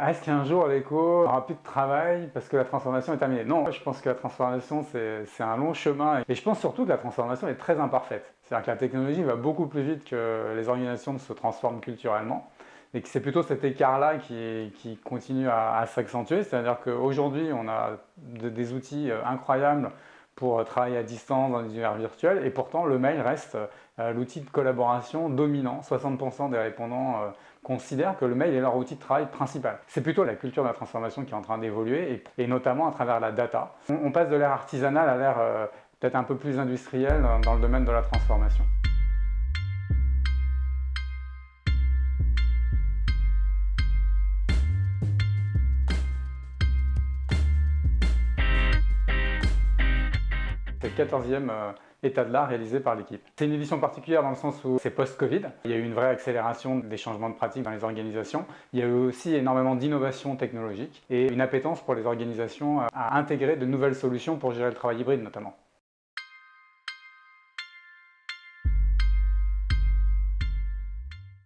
Est-ce qu'un jour l'éco n'aura plus de travail parce que la transformation est terminée? Non, je pense que la transformation c'est un long chemin et je pense surtout que la transformation est très imparfaite. C'est-à-dire que la technologie va beaucoup plus vite que les organisations se transforment culturellement et que c'est plutôt cet écart-là qui, continue à, s'accentuer. C'est-à-dire qu'aujourd'hui on a des outils euh, incroyables pour travailler à distance dans des univers virtuels et pourtant le mail reste euh, l'outil de collaboration dominant. 60% des répondants euh, considèrent que le mail est leur outil de travail principal. C'est plutôt la culture de la transformation qui est en train d'évoluer et, notamment à travers la data. On, passe de l'ère artisanale à l'ère euh, peut-être un peu plus industrielle dans le domaine de la transformation. C'est le 14e état de l'art réalisé par l'équipe. C'est une édition particulière dans le sens où c'est post-Covid. Il y a eu une vraie accélération des changements de pratiques dans les organisations. Il y a eu aussi énormément d'innovations technologiques et une appétence pour les organisations à intégrer de nouvelles solutions pour gérer le travail hybride notamment.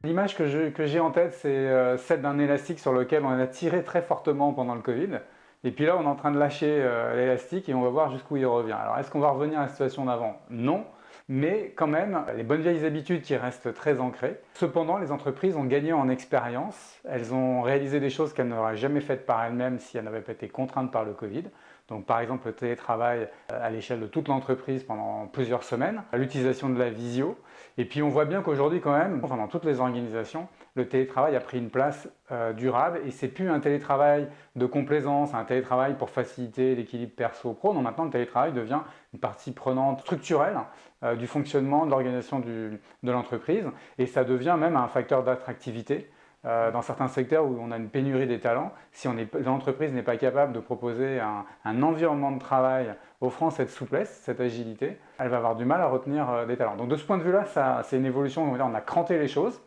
L'image que j'ai en tête, c'est euh, celle d'un élastique sur lequel on a tiré très fortement pendant le Covid. Et puis là, on est en train de lâcher euh, l'élastique et on va voir jusqu'où il revient. Alors, est-ce qu'on va revenir à la situation d'avant? Non. Mais quand même, les bonnes vieilles habitudes qui restent très ancrées. Cependant, les entreprises ont gagné en expérience. Elles ont réalisé des choses qu'elles n'auraient jamais faites par elles-mêmes si elles n'avaient pas été contraintes par le Covid. Donc par exemple le télétravail euh, à l'échelle de toute l'entreprise pendant plusieurs semaines, l'utilisation de la visio. Et puis on voit bien qu'aujourd'hui quand même, dans toutes les organisations, le télétravail a pris une place euh, durable et c'est plus un télétravail de complaisance, un télétravail pour faciliter l'équilibre perso-pro. Non, maintenant le télétravail devient une partie prenante structurelle euh, du fonctionnement de l'organisation de l'entreprise et ça devient même un facteur d'attractivité euh, dans certains secteurs où on a une pénurie des talents, si l'entreprise n'est pas capable de proposer un, environnement de travail offrant cette souplesse, cette agilité, elle va avoir du mal à retenir euh, des talents. Donc de ce point de vue-là, c'est une évolution, on, on a cranté les choses.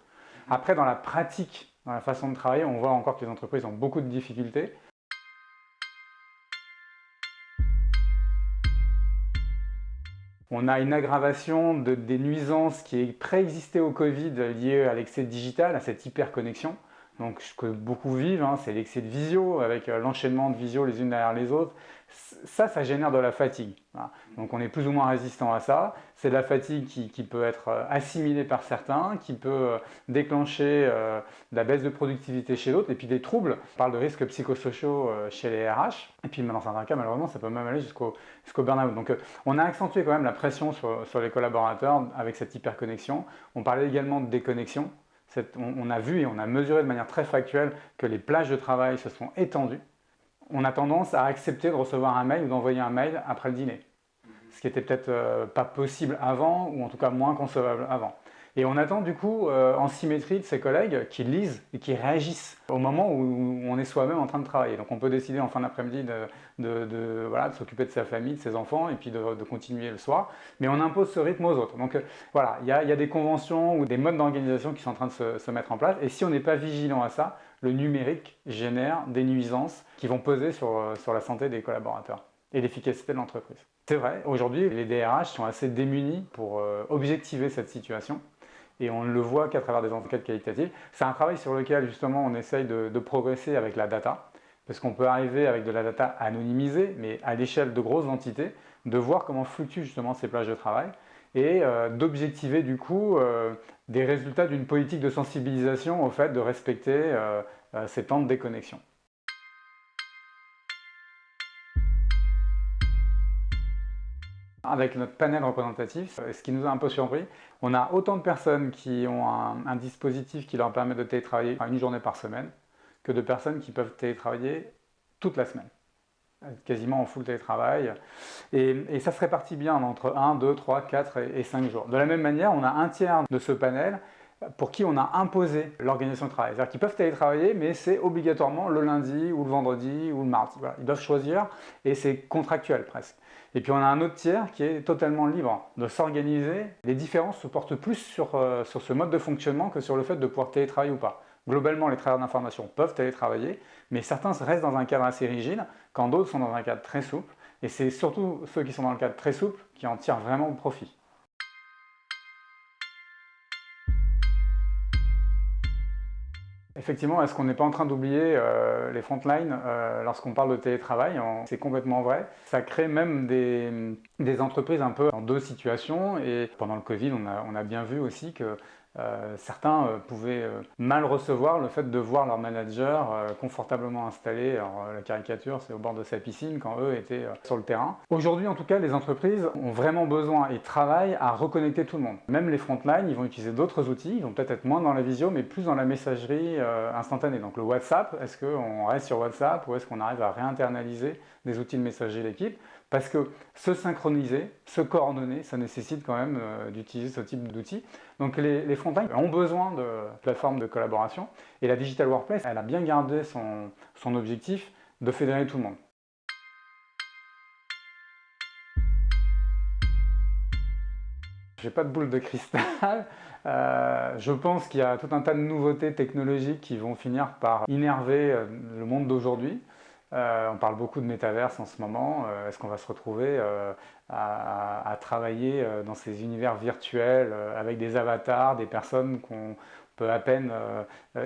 Après, dans la pratique, dans la façon de travailler, on voit encore que les entreprises ont beaucoup de difficultés. On a une aggravation des nuisances qui préexistée au Covid liée à l'excès digital, à cette hyperconnexion. Donc ce que beaucoup vivent, hein, c'est l'excès de visio, avec euh, l'enchaînement de visio les unes derrière les autres. Ça, ça génère de la fatigue. Donc on est plus ou moins résistant à ça. C'est de la fatigue qui, peut être euh, assimilée par certains, qui peut euh, déclencher de la baisse de productivité chez d'autres, et puis des troubles. On parle de risques psychosociaux chez les RH. Et puis dans certains cas, malheureusement, ça peut même aller jusqu'au burn-out. Donc on a accentué quand même la pression sur les collaborateurs avec cette hyperconnexion. On parlait également de déconnexion on, a vu et on a mesuré de manière très factuelle que les plages de travail se sont étendues. On a tendance à accepter de recevoir un mail ou d'envoyer un mail après le dîner. Ce qui était peut-être euh, pas possible avant, ou en tout cas moins concevable avant. Et on attend du coup euh, en symétrie de ses collègues qui lisent et qui réagissent au moment où on est soi-même en train de travailler. Donc on peut décider en fin d'après-midi de, s'occuper de sa famille, de ses enfants et puis de, continuer le soir. Mais on impose ce rythme aux autres. Donc euh, voilà, il y, a, des conventions ou des modes d'organisation qui sont en train de se, mettre en place. Et si on n'est pas vigilant à ça, le numérique génère des nuisances qui vont peser sur, euh, sur la santé des collaborateurs et l'efficacité de l'entreprise. C'est vrai, aujourd'hui les DRH sont assez démunis pour objectiver cette situation et on ne le voit qu'à travers des enquêtes qualitatives. C'est un travail sur lequel justement on essaye de, progresser avec la data, parce qu'on peut arriver avec de la data anonymisée, mais à l'échelle de grosses entités, de voir comment fluctuent justement ces plages de travail, et euh, d'objectiver du coup euh, des résultats d'une politique de sensibilisation au fait de respecter euh, ces temps de déconnexion. Avec notre panel représentatif, ce qui nous a un peu surpris, on a autant de personnes qui ont un, dispositif qui leur permet de télétravailler une journée par semaine que de personnes qui peuvent télétravailler toute la semaine quasiment en full télétravail. Et, ça se répartit bien entre 1, 2, 3, 4 et, et 5 jours. De la même manière, on a un tiers de ce panel pour qui on a imposé l'organisation de travail. C'est-à-dire qu'ils peuvent télétravailler, mais c'est obligatoirement le lundi ou le vendredi ou le mardi. Ils doivent choisir et c'est contractuel presque. Et puis on a un autre tiers qui est totalement libre de s'organiser. Les différences se portent plus sur, euh, sur ce mode de fonctionnement que sur le fait de pouvoir télétravailler ou pas. Globalement, les travailleurs d'information peuvent télétravailler, mais certains restent dans un cadre assez rigide, quand d'autres sont dans un cadre très souple. Et c'est surtout ceux qui sont dans le cadre très souple qui en tirent vraiment profit. Effectivement, est-ce qu'on n'est pas en train d'oublier euh, les frontlines euh, lorsqu'on parle de télétravail C'est complètement vrai. Ça crée même des, entreprises un peu en deux situations et pendant le Covid, on a bien vu aussi que euh, certains euh, pouvaient euh, mal recevoir le fait de voir leur manager confortablement installé, alors la caricature c'est au bord de sa piscine quand eux étaient sur le terrain. Aujourd'hui en tout cas les entreprises ont vraiment besoin et travaillent à reconnecter tout le monde. Même les frontline, ils vont utiliser d'autres outils, ils vont peut-être être moins dans la visio mais plus dans la messagerie instantanée. Donc le WhatsApp, est-ce qu'on reste sur WhatsApp ou est-ce qu'on arrive à réinternaliser des outils de messagerie d'équipe parce que se synchroniser, se coordonner, ça nécessite quand même euh, d'utiliser ce type d'outils. Donc les, les ont besoin de plateformes de collaboration et la Digital Workplace, elle a bien gardé son, son objectif de fédérer tout le monde. J'ai pas de boule de cristal. Euh, je pense qu'il y a tout un tas de nouveautés technologiques qui vont finir par innerver euh, le monde d'aujourd'hui. Euh, on parle beaucoup de métaverse en ce moment. Euh, est-ce qu'on va se retrouver euh, à, travailler dans ces univers virtuels avec des avatars, des personnes qu'on peut à peine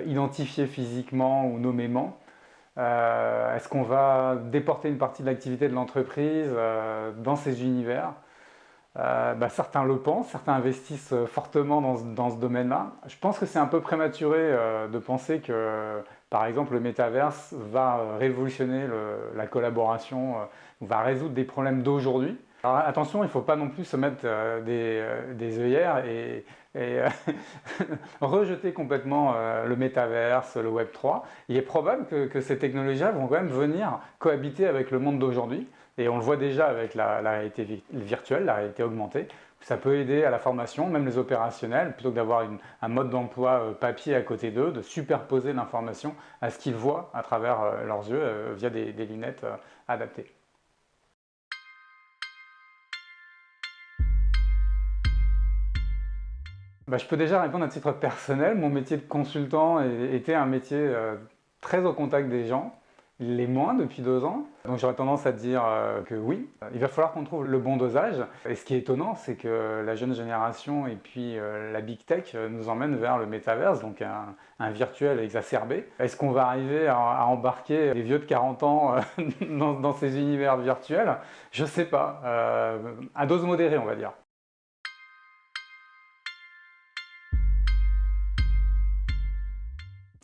identifier physiquement ou nommément? Est-ce qu'on va déporter une partie de l'activité de l'entreprise dans ces univers? Bah, certains le pensent, certains investissent fortement dans, ce domaine-là. Je pense que c'est un peu prématuré de penser que par exemple, le métaverse va euh, révolutionner la collaboration, euh, va résoudre des problèmes d'aujourd'hui. Alors attention, il ne faut pas non plus se mettre euh, des, œillères et, rejeter complètement le métaverse, le Web 3. Il est probable que, ces technologies-là vont quand même venir cohabiter avec le monde d'aujourd'hui. Et on le voit déjà avec la réalité virtuelle, la réalité augmentée. Ça peut aider à la formation, même les opérationnels, plutôt que d'avoir un mode d'emploi euh, papier à côté d'eux, de superposer l'information à ce qu'ils voient à travers euh, leurs yeux euh, via des, lunettes adaptées. Bah, je peux déjà répondre à titre personnel. Mon métier de consultant était un métier très au contact des gens les moins depuis deux ans. Donc j'aurais tendance à dire euh, que oui, il va falloir qu'on trouve le bon dosage. Et ce qui est étonnant, c'est que la jeune génération et puis euh, la big tech euh, nous emmènent vers le métaverse, donc un, virtuel exacerbé. Est-ce qu'on va arriver à, embarquer les vieux de 40 ans dans, ces univers virtuels? Je sais pas. à dose modérée, on va dire.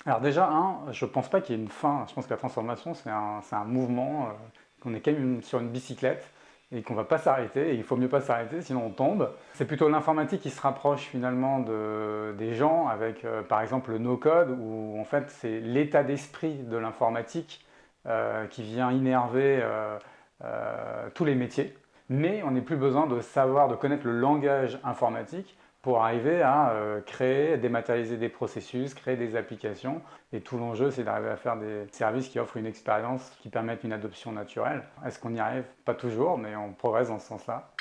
Alors déjà, un, je ne pense pas qu'il y ait une fin. Je pense que la transformation, c'est un, mouvement, euh, qu'on est quand même sur une bicyclette et qu'on ne va pas s'arrêter, et il faut mieux pas s'arrêter, sinon on tombe. C'est plutôt l'informatique qui se rapproche finalement des gens avec euh, par exemple le no-code, où en fait c'est l'état d'esprit de l'informatique euh, qui vient innerver tous les métiers. Mais on n'a plus besoin de savoir, de connaître le langage informatique pour arriver à euh, créer, dématérialiser des processus, créer des applications. Et tout l'enjeu, c'est d'arriver à faire des services qui offrent une expérience qui permettent une adoption naturelle. Est-ce qu'on y arrive? Pas toujours, mais on progresse dans ce sens-là.